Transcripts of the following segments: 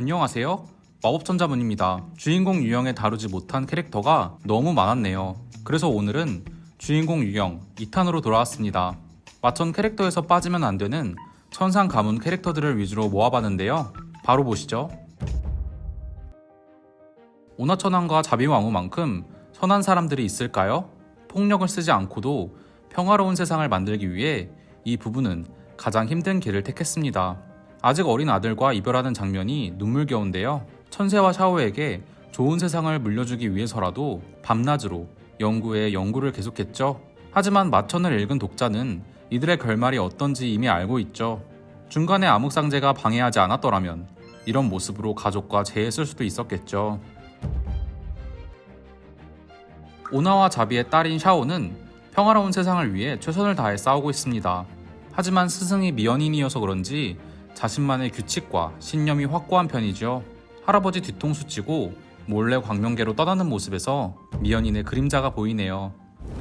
안녕하세요. 마법천자문입니다. 주인공 유형에 다루지 못한 캐릭터가 너무 많았네요. 그래서 오늘은 주인공 유형 2탄으로 돌아왔습니다. 마천 캐릭터에서 빠지면 안 되는 천상 가문 캐릭터들을 위주로 모아봤는데요. 바로 보시죠. 오나천왕과 자비왕후만큼 선한 사람들이 있을까요? 폭력을 쓰지 않고도 평화로운 세상을 만들기 위해 이 부부는 가장 힘든 길을 택했습니다. 아직 어린 아들과 이별하는 장면이 눈물겨운데요. 천세와 샤오에게 좋은 세상을 물려주기 위해서라도 밤낮으로 연구에 연구를 계속했죠. 하지만 마천을 읽은 독자는 이들의 결말이 어떤지 이미 알고 있죠. 중간에 암흑상제가 방해하지 않았더라면 이런 모습으로 가족과 재했을 수도 있었겠죠. 오나와 자비의 딸인 샤오는 평화로운 세상을 위해 최선을 다해 싸우고 있습니다. 하지만 스승이 미연인이어서 그런지 자신만의 규칙과 신념이 확고한 편이죠. 할아버지 뒤통수 치고 몰래 광명계로 떠나는 모습에서 미연인의 그림자가 보이네요.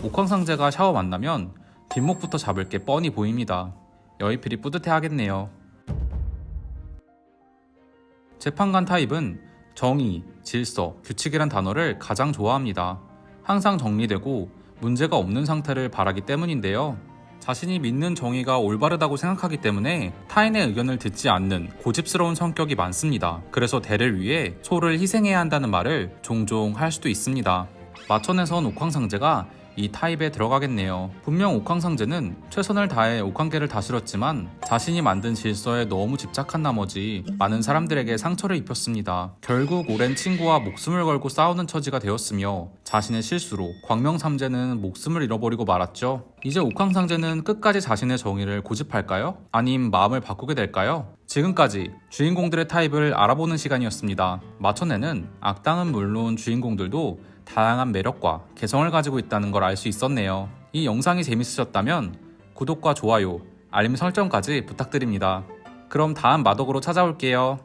옥황상제가 샤오 만나면 뒷목부터 잡을 게 뻔히 보입니다. 여의필이 뿌듯해 하겠네요. 재판관 타입은 정의, 질서, 규칙이란 단어를 가장 좋아합니다. 항상 정리되고 문제가 없는 상태를 바라기 때문인데요. 자신이 믿는 정의가 올바르다고 생각하기 때문에 타인의 의견을 듣지 않는 고집스러운 성격이 많습니다. 그래서 대를 위해 소를 희생해야 한다는 말을 종종 할 수도 있습니다. 마천에선 옥황상제가 이 타입에 들어가겠네요. 분명 옥황상제는 최선을 다해 옥황계를 다스렸지만 자신이 만든 질서에 너무 집착한 나머지 많은 사람들에게 상처를 입혔습니다. 결국 오랜 친구와 목숨을 걸고 싸우는 처지가 되었으며 자신의 실수로 광명삼제는 목숨을 잃어버리고 말았죠. 이제 옥황상제는 끝까지 자신의 정의를 고집할까요? 아님 마음을 바꾸게 될까요? 지금까지 주인공들의 타입을 알아보는 시간이었습니다. 마천에는 악당은 물론 주인공들도 다양한 매력과 개성을 가지고 있다는 걸 알 수 있었네요. 이 영상이 재밌으셨다면 구독과 좋아요, 알림 설정까지 부탁드립니다. 그럼 다음 마덕으로 찾아올게요.